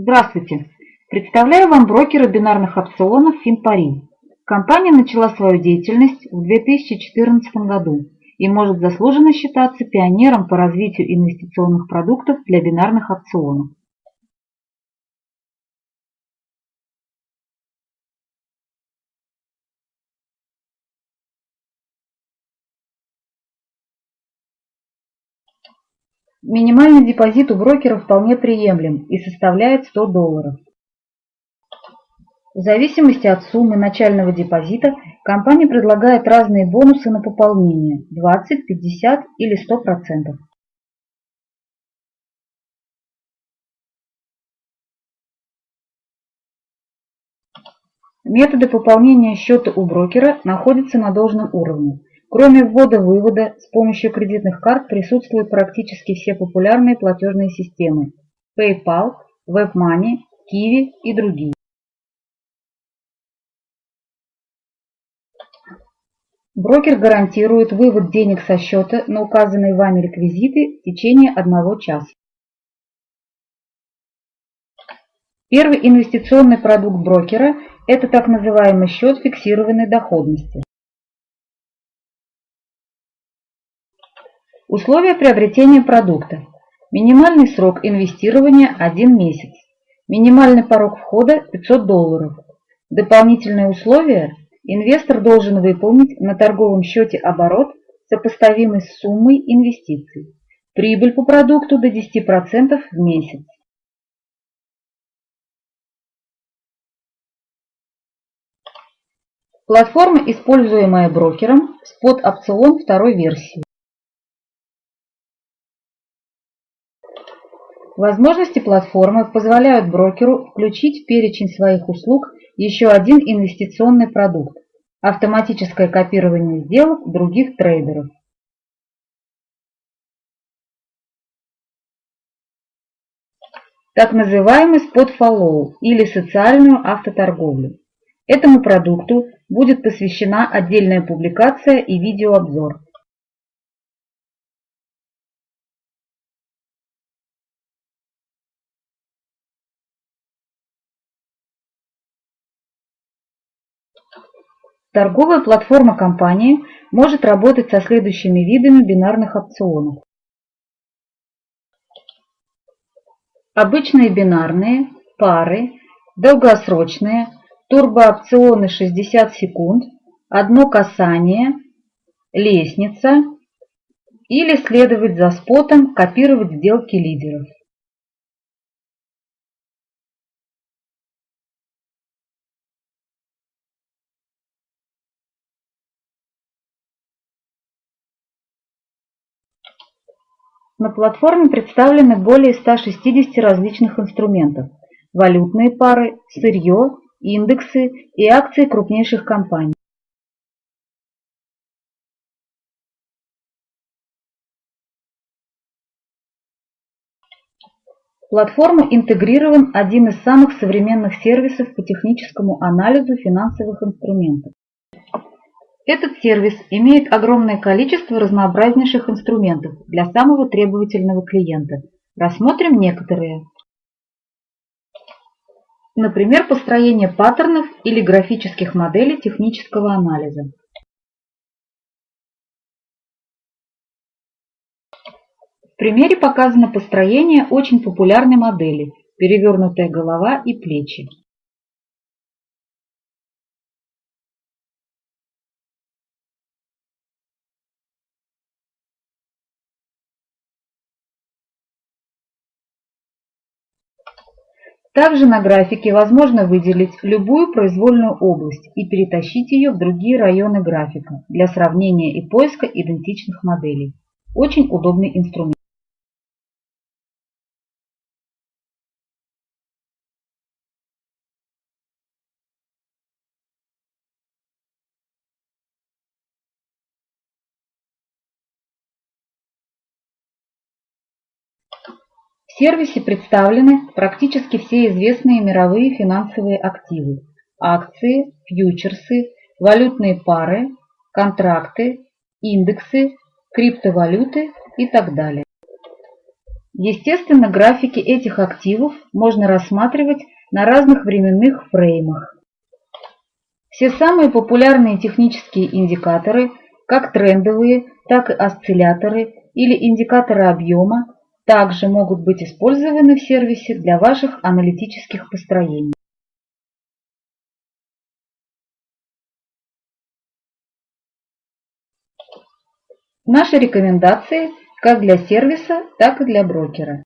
Здравствуйте! Представляю вам брокера бинарных опционов Финпари. Компания начала свою деятельность в 2014 году и может заслуженно считаться пионером по развитию инвестиционных продуктов для бинарных опционов. Минимальный депозит у брокера вполне приемлем и составляет 100 долларов. В зависимости от суммы начального депозита компания предлагает разные бонусы на пополнение 20, 50 или 100%. Методы пополнения счета у брокера находятся на должном уровне. Кроме ввода-вывода, с помощью кредитных карт присутствуют практически все популярные платежные системы PayPal, WebMoney, Kiwi и другие. Брокер гарантирует вывод денег со счета на указанные вами реквизиты в течение одного часа. Первый инвестиционный продукт брокера – это так называемый счет фиксированной доходности. Условия приобретения продукта. Минимальный срок инвестирования – 1 месяц. Минимальный порог входа – 500 долларов. Дополнительные условия – инвестор должен выполнить на торговом счете оборот, сопоставимый с суммой инвестиций. Прибыль по продукту до 10% в месяц. Платформа, используемая брокером, спот опцион второй версии. Возможности платформы позволяют брокеру включить в перечень своих услуг еще один инвестиционный продукт – автоматическое копирование сделок других трейдеров. Так называемый спот follow или социальную автоторговлю. Этому продукту будет посвящена отдельная публикация и видеообзор. Торговая платформа компании может работать со следующими видами бинарных опционов. Обычные бинарные, пары, долгосрочные, турбоопционы 60 секунд, одно касание, лестница или следовать за спотом, копировать сделки лидеров. На платформе представлены более 160 различных инструментов – валютные пары, сырье, индексы и акции крупнейших компаний. В платформу интегрирован один из самых современных сервисов по техническому анализу финансовых инструментов. Этот сервис имеет огромное количество разнообразнейших инструментов для самого требовательного клиента. Рассмотрим некоторые. Например, построение паттернов или графических моделей технического анализа. В примере показано построение очень популярной модели «Перевернутая голова и плечи». Также на графике возможно выделить любую произвольную область и перетащить ее в другие районы графика для сравнения и поиска идентичных моделей. Очень удобный инструмент. В сервисе представлены практически все известные мировые финансовые активы – акции, фьючерсы, валютные пары, контракты, индексы, криптовалюты и так далее. Естественно, графики этих активов можно рассматривать на разных временных фреймах. Все самые популярные технические индикаторы, как трендовые, так и осцилляторы или индикаторы объема, также могут быть использованы в сервисе для ваших аналитических построений. Наши рекомендации как для сервиса, так и для брокера.